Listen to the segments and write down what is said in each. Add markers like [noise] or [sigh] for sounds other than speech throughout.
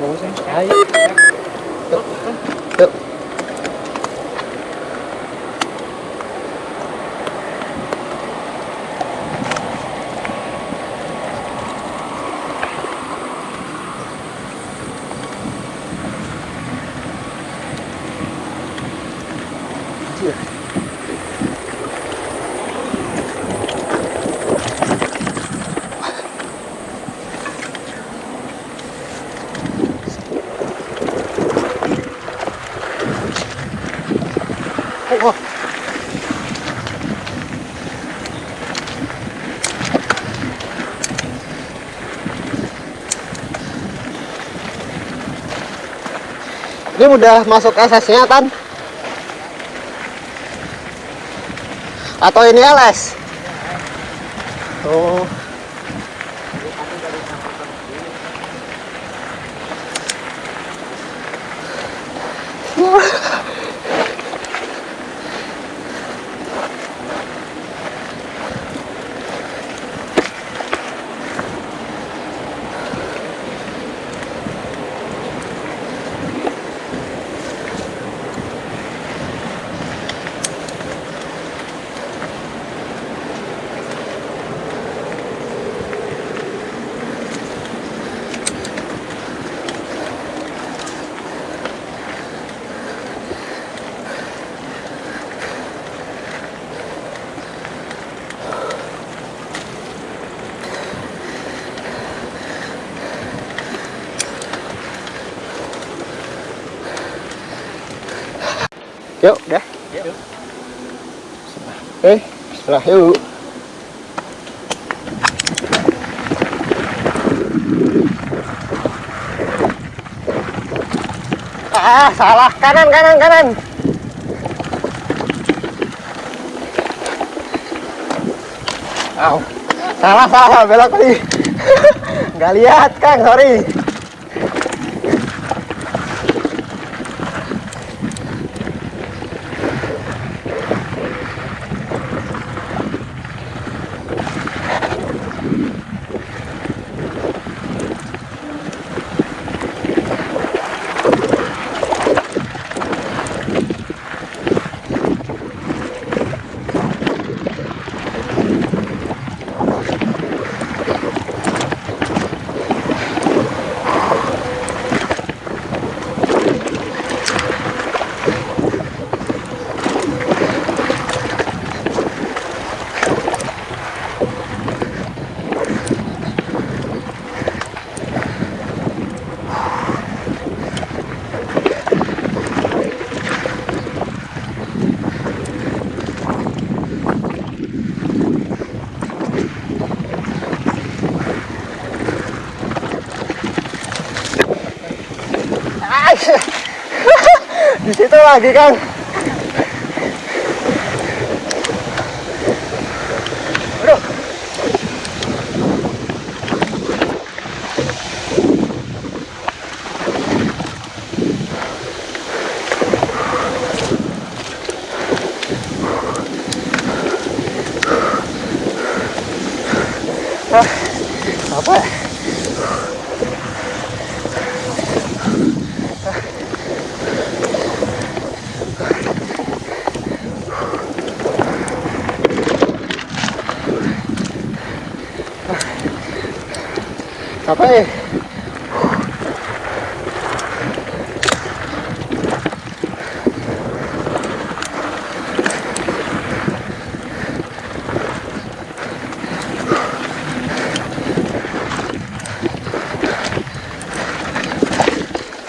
Bagus ya. Ini udah masuk SS-nya, Tan? Atau ini LS? Oh. Yuk, udah. Yuk. Oke, setelah yuk. Ah, salah. Kanan, kanan, kanan. Au. Salah, salah. Belok tadi. [laughs] Nggak lihat, Kang. Sorry. Ah, Di situ lagi, Kang. Aduh. Ah, apa ya? Apa ya?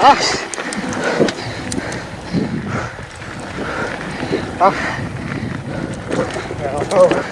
Ah. Ah. Ya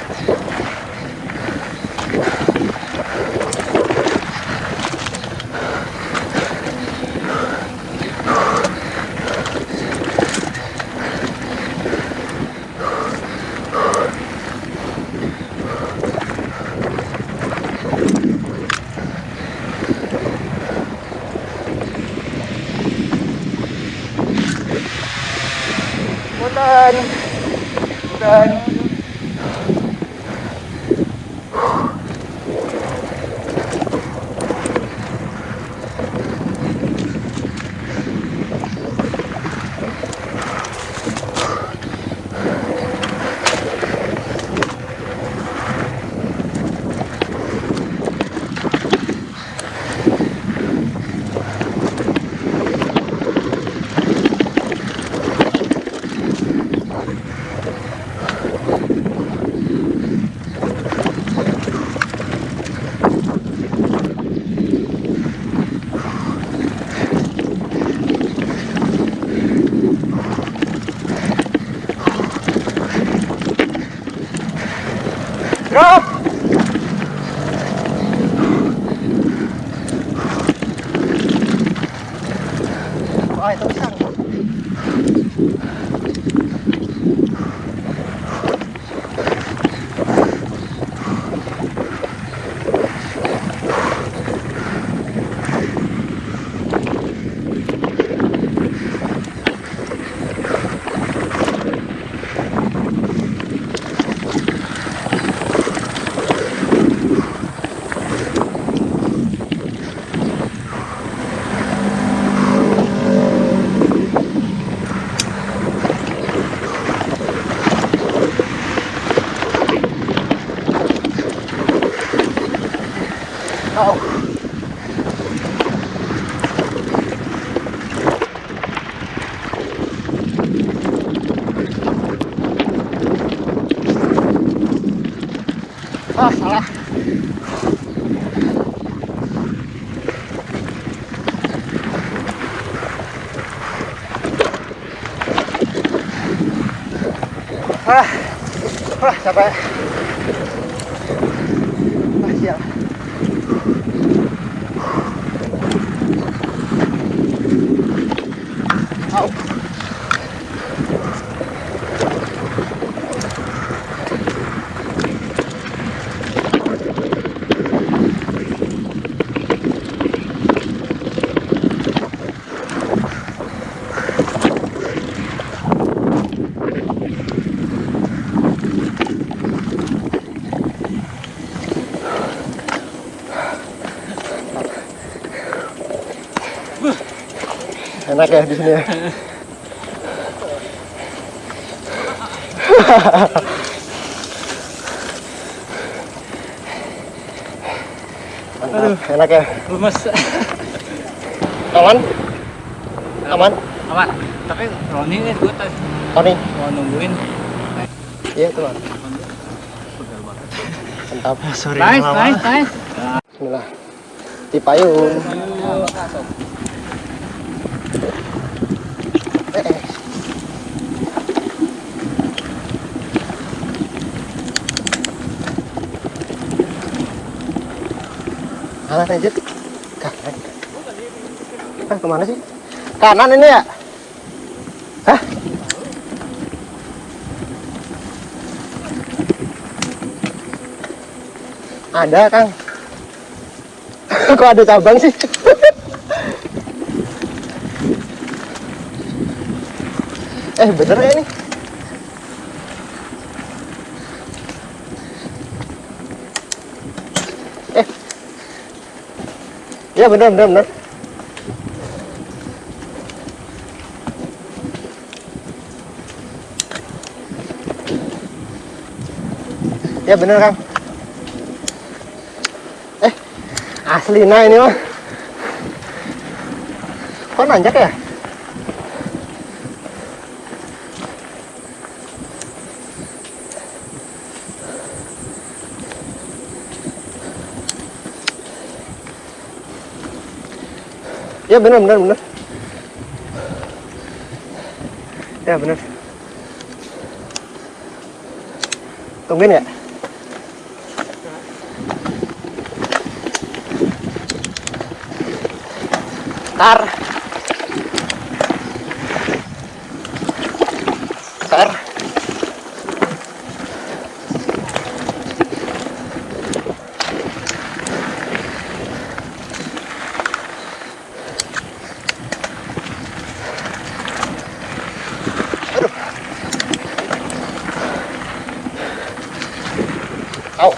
Come! Salah. Ah, ah, capek. Ah, siap. Au. Enak ya di sini ya. [laughs] Mantap, enak ya. Lemes. Aman? Aman? Aman. Tapi Roni ini gue tadi Tony? mau nungguin. Iya Bang. Mantap. Sorry. Nice, nice, nice. Bismillah. Di payung. Kanan aja. Kanan. Ah, ke mana sih? Kanan ini ya? Hah? Ada, Kang. [laughs] Kok ada cabang sih? [laughs] eh, bener ya ini? Ya bener, bener, bener. Ya bener, Kang. Asli nah ini mah. Kok nanjak ya? Ya benar benar benar. Ya benar. Tungguin ya. Tar. Aduh. Au.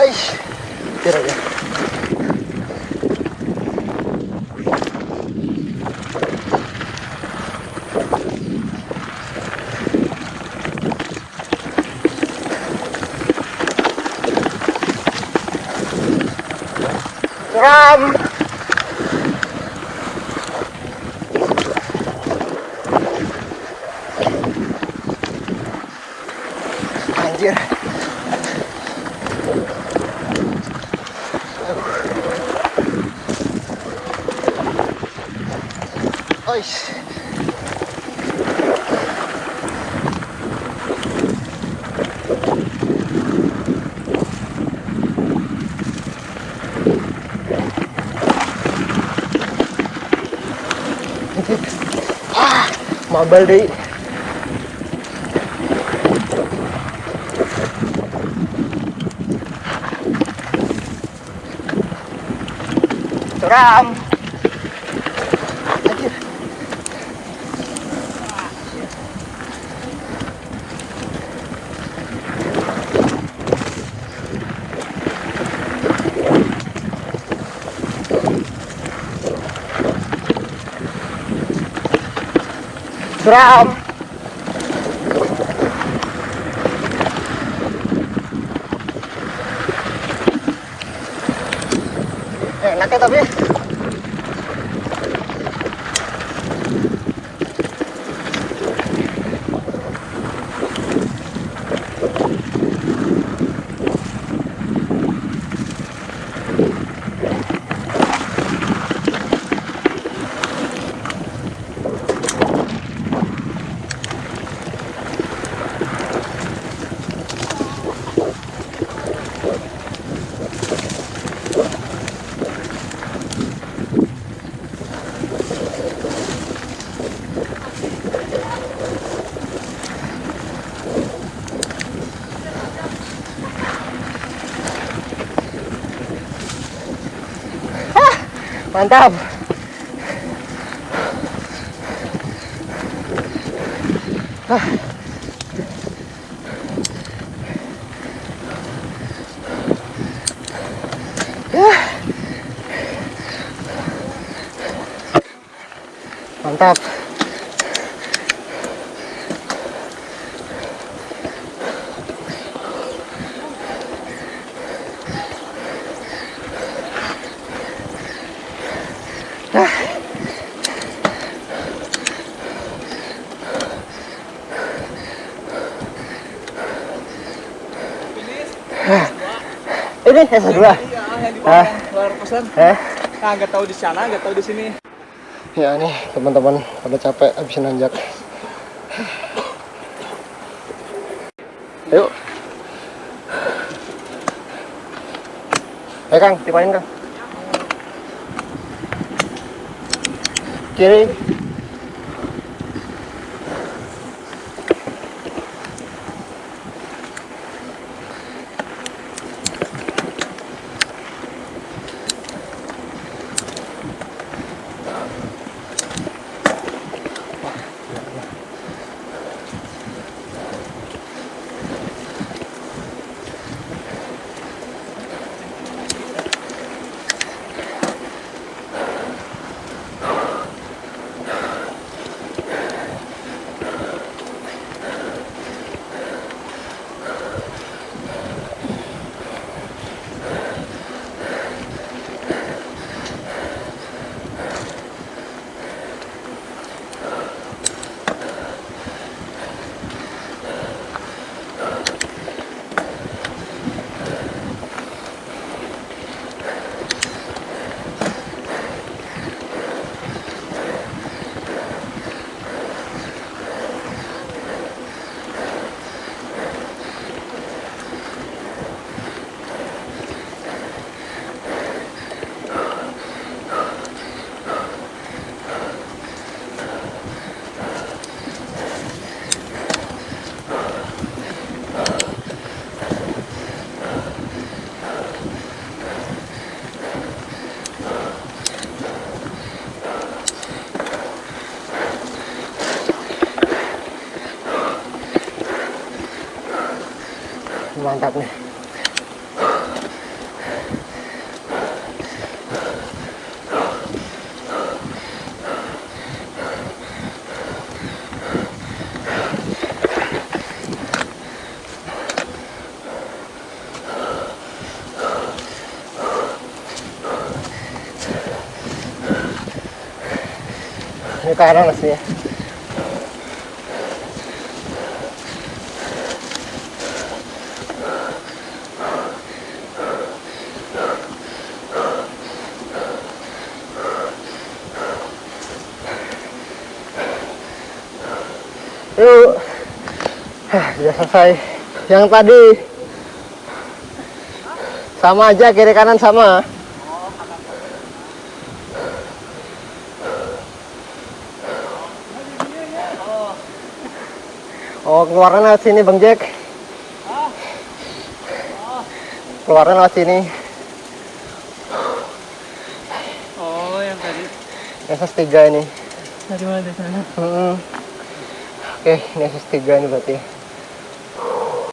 Aish. Tira ya. Ram. Anjir. Oish. Ah, mabal deh. Suram. Suram. Enak ya tapi. Mantap. Ah. Yah. Mantap. Ini S2. Iya, yang di Ah. bawah luar. Eh, Nah, nggak tahu di sana, nggak tahu di sini. ya nih teman-teman pada capek habis nanjak. Ayo. Eh Kang, tipain Kang. Kiri. Mantap nih. Ini kanan aslinya. Sudah selesai. Yang tadi sama aja kiri kanan sama. Oh, keluarnya lewat sini, Bang Jack. Keluarnya lewat sini. Oh, yang tadi. SS3 ini. Dari mana dari sana? Hmm. Oke, ini SS3 ini berarti.